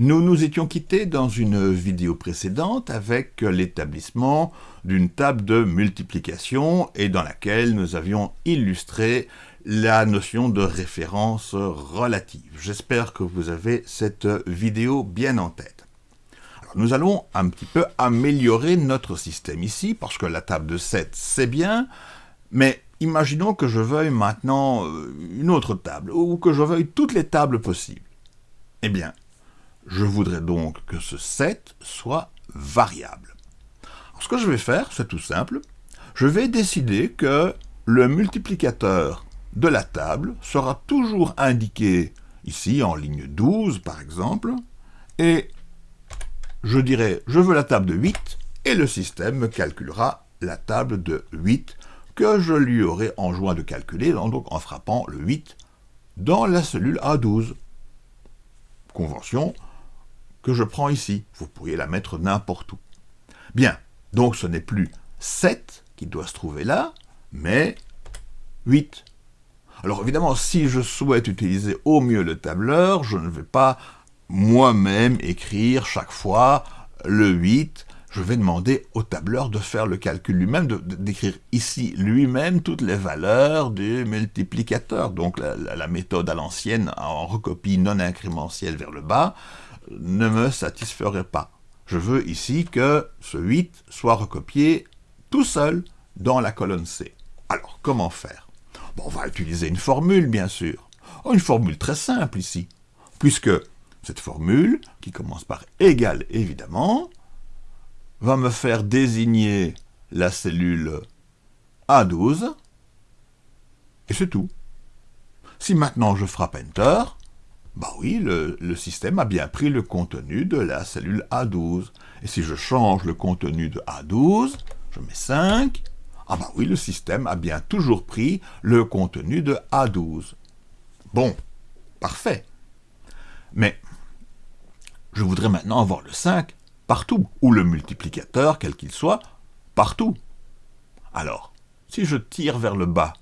Nous nous étions quittés dans une vidéo précédente avec l'établissement d'une table de multiplication et dans laquelle nous avions illustré la notion de référence relative. J'espère que vous avez cette vidéo bien en tête. nous allons un petit peu améliorer notre système ici, parce que la table de 7 c'est bien, mais imaginons que je veuille maintenant euh, une autre table, ou que je veuille toutes les tables possibles. Eh bien, je voudrais donc que ce 7 soit variable. ce que je vais faire, c'est tout simple. Je vais décider que le multiplicateur de la table sera toujours indiqué ici en ligne 12 par exemple, et je dirai je veux la table de 8, et le système me calculera la table de 8 que je lui aurai enjoint de calculer donc en frappant le 8 dans la cellule A12. Convention que je prends ici. Vous pourriez la mettre n'importe où. Bien, donc ce n'est plus 7 qui doit se trouver là, mais 8. Alors évidemment, si je souhaite utiliser au mieux le tableur, je ne vais pas moi-même écrire chaque fois le 8, je vais demander au tableur de faire le calcul lui-même, d'écrire ici lui-même toutes les valeurs du multiplicateur. Donc la, la méthode à l'ancienne en recopie non incrémentielle vers le bas, ne me satisferait pas. Je veux ici que ce 8 soit recopié tout seul dans la colonne C. Alors, comment faire? On va utiliser une formule, bien sûr. Une formule très simple ici, puisque cette formule, qui commence par égal évidemment, va me faire désigner la cellule A12, et c'est tout. Si maintenant je frappe Enter, bah oui, le, système a bien pris le contenu de la cellule A12. Et si je change le contenu de A12, je mets 5, ah bah oui, le système a bien toujours pris le contenu de A12. Bon, parfait. Mais je voudrais maintenant avoir le 5 partout, ou le multiplicateur, quel qu'il soit, partout. Alors, si je tire vers le bas,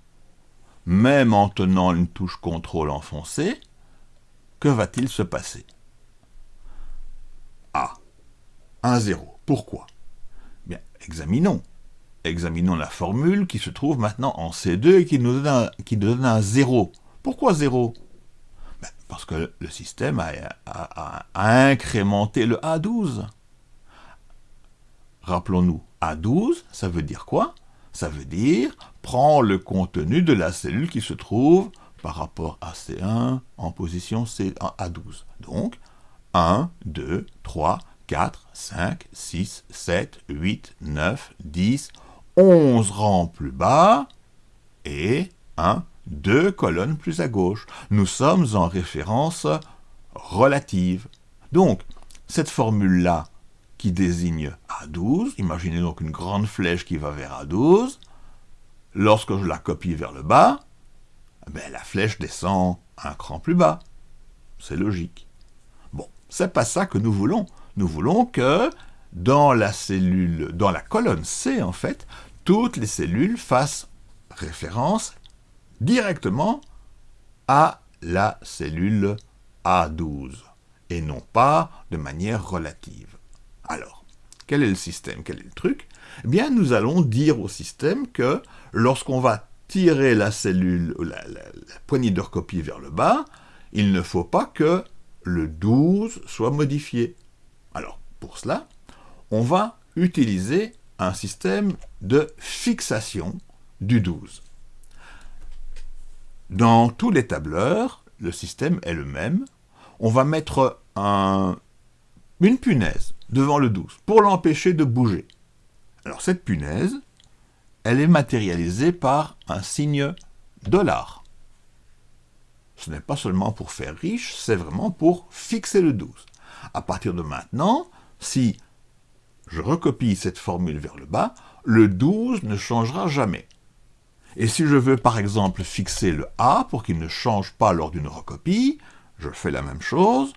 même en tenant une touche contrôle enfoncée, que va-t-il se passer? A. 1, 0. Pourquoi? Bien, examinons. Examinons la formule qui se trouve maintenant en C2 et qui nous donne un, qui donne un 0. Pourquoi 0 ben, Parce que le système a, a incrémenté le A12. Rappelons-nous, A12, ça veut dire quoi? Ça veut dire, prends le contenu de la cellule qui se trouve par rapport à C1 en position C à 12. Donc, 1, 2, 3, 4, 5, 6, 7, 8, 9, 10, 11 rangs plus bas, et 1, 2 colonnes plus à gauche. Nous sommes en référence relative. Donc, cette formule-là, qui désigne A12, imaginez donc une grande flèche qui va vers A12, lorsque je la copie vers le bas, la flèche descend un cran plus bas. C'est logique. Bon, c'est pas ça que nous voulons. Nous voulons que dans la cellule, dans la colonne C, en fait, toutes les cellules fassent référence directement à la cellule A12, et non pas de manière relative. Alors, quel est le système? Quel est le truc? Eh bien, nous allons dire au système que lorsqu'on va tirer la cellule, la, la, poignée de recopie vers le bas, il ne faut pas que le 12 soit modifié. Alors, pour cela, on va utiliser un système de fixation du 12. Dans tous les tableurs, le système est le même. On va mettre une punaise devant le 12 pour l'empêcher de bouger. Alors cette punaise, elle est matérialisée par un signe dollar. Ce n'est pas seulement pour faire riche, c'est vraiment pour fixer le 12. À partir de maintenant, si je recopie cette formule vers le bas, le 12 ne changera jamais. Et si je veux par exemple fixer le A pour qu'il ne change pas lors d'une recopie, je fais la même chose,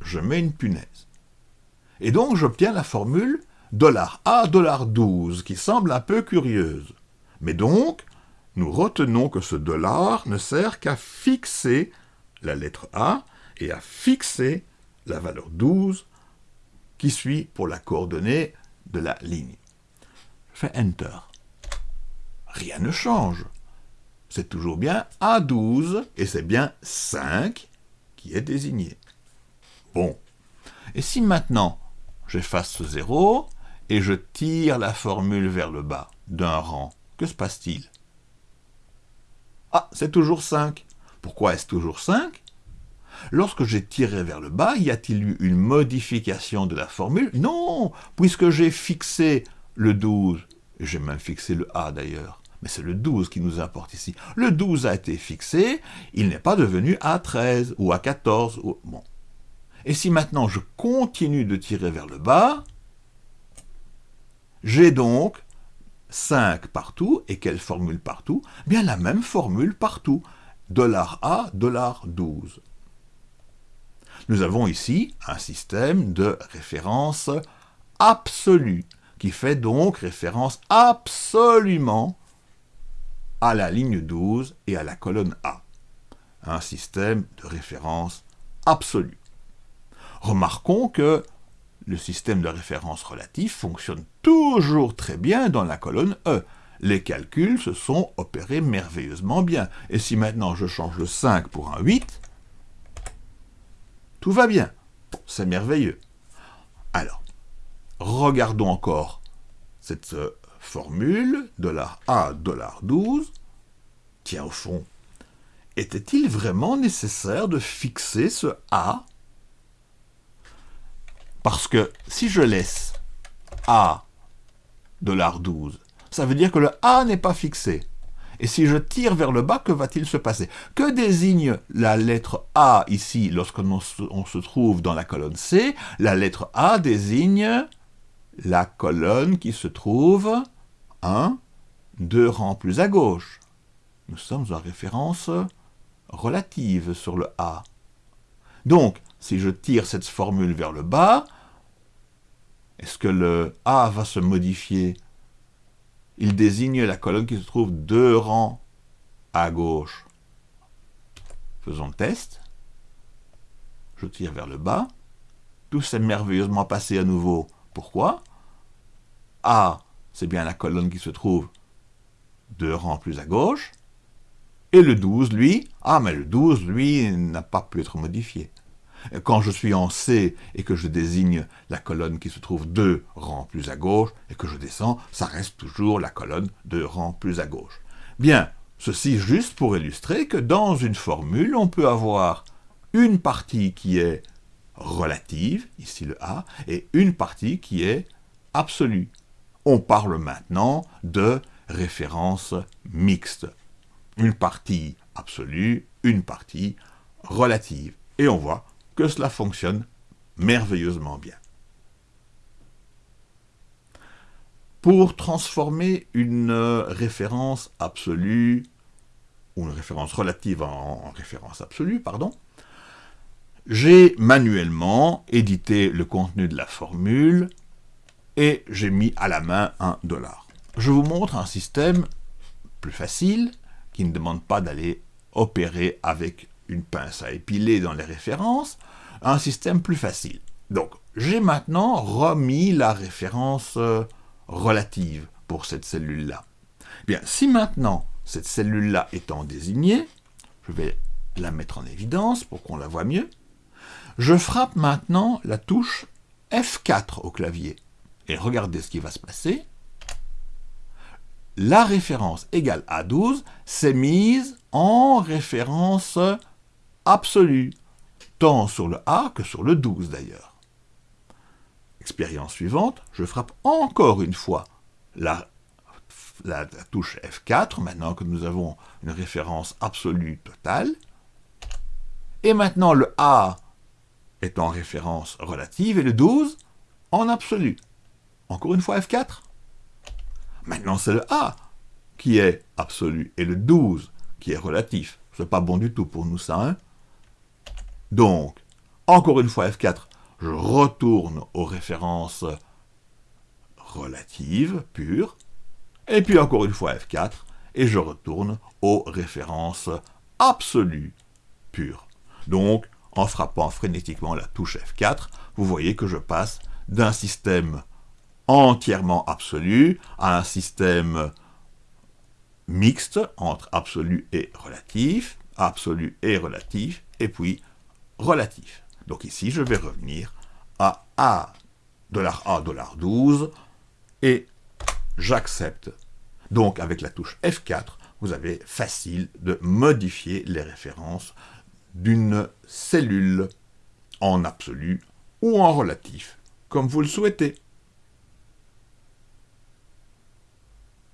je mets une punaise. Et donc j'obtiens la formule $A, $12, qui semble un peu curieuse. Mais donc, nous retenons que ce dollar ne sert qu'à fixer la lettre A et à fixer la valeur 12 qui suit pour la coordonnée de la ligne. Je fais Enter. Rien ne change. C'est toujours bien A12 et c'est bien 5 qui est désigné. Bon. Et si maintenant j'efface ce 0 et je tire la formule vers le bas d'un rang, que se passe-t-il? Ah, c'est toujours 5. Pourquoi est-ce toujours 5 Lorsque j'ai tiré vers le bas, y a-t-il eu une modification de la formule? Non, puisque j'ai fixé le 12, j'ai même fixé le A d'ailleurs, mais c'est le 12 qui nous importe ici. Le 12 a été fixé, il n'est pas devenu A13 ou A14. Ou... Et si maintenant je continue de tirer vers le bas, j'ai donc 5 partout, et quelle formule partout? Bien la même formule partout, $A, $12. Nous avons ici un système de référence absolue, qui fait donc référence absolument à la ligne 12 et à la colonne A. Un système de référence absolue. Remarquons que le système de référence relatif fonctionne toujours très bien dans la colonne E. Les calculs se sont opérés merveilleusement bien. Et si maintenant je change le 5 pour un 8, tout va bien. C'est merveilleux. Alors, regardons encore cette euh, formule, $A, $12. Tiens, au fond, était-il vraiment nécessaire de fixer ce A Parce que si je laisse A, $12, ça veut dire que le A n'est pas fixé. Et si je tire vers le bas, que va-t-il se passer? Que désigne la lettre A ici lorsque l'on se, trouve dans la colonne C? La lettre A désigne la colonne qui se trouve un, deux rangs plus à gauche. Nous sommes en référence relative sur le A. Donc, si je tire cette formule vers le bas, est-ce que le A va se modifier? Il désigne la colonne qui se trouve deux rangs à gauche. Faisons le test. Je tire vers le bas. Tout s'est merveilleusement passé à nouveau. Pourquoi? A, c'est bien la colonne qui se trouve deux rangs plus à gauche. Et le 12, lui, ah, mais le 12, lui, n'a pas pu être modifié. Quand je suis en C et que je désigne la colonne qui se trouve deux rangs plus à gauche et que je descends, ça reste toujours la colonne deux rangs plus à gauche. Bien, ceci juste pour illustrer que dans une formule, on peut avoir une partie qui est relative, ici le A, et une partie qui est absolue. On parle maintenant de référence mixte. Une partie absolue, une partie relative. Et on voit cela fonctionne merveilleusement bien. Pour transformer une référence absolue, ou une référence relative en, référence absolue, pardon, j'ai manuellement édité le contenu de la formule et j'ai mis à la main un dollar. Je vous montre un système plus facile, qui ne demande pas d'aller opérer avec une pince à épiler dans les références, un système plus facile. Donc, j'ai maintenant remis la référence euh, relative pour cette cellule-là. Bien, si maintenant, cette cellule-là étant désignée, je vais la mettre en évidence pour qu'on la voit mieux, je frappe maintenant la touche F4 au clavier. Et regardez ce qui va se passer. La référence égale à 12 s'est mise en référence absolue, tant sur le A que sur le 12 d'ailleurs. Expérience suivante, je frappe encore une fois la, touche F4, maintenant que nous avons une référence absolue totale. Et maintenant le A est en référence relative et le 12 en absolu. Encore une fois F4. Maintenant c'est le A qui est absolu et le 12 qui est relatif. C'est pas bon du tout pour nous ça, hein donc, encore une fois F4, je retourne aux références relatives, pures, et puis encore une fois F4, et je retourne aux références absolues, pures. Donc, en frappant frénétiquement la touche F4, vous voyez que je passe d'un système entièrement absolu à un système mixte entre absolu et relatif, absolu et relatif, et puis relatif. Donc ici, je vais revenir à A, $A, $12, et j'accepte. Donc avec la touche F4, vous avez facile de modifier les références d'une cellule en absolu ou en relatif, comme vous le souhaitez.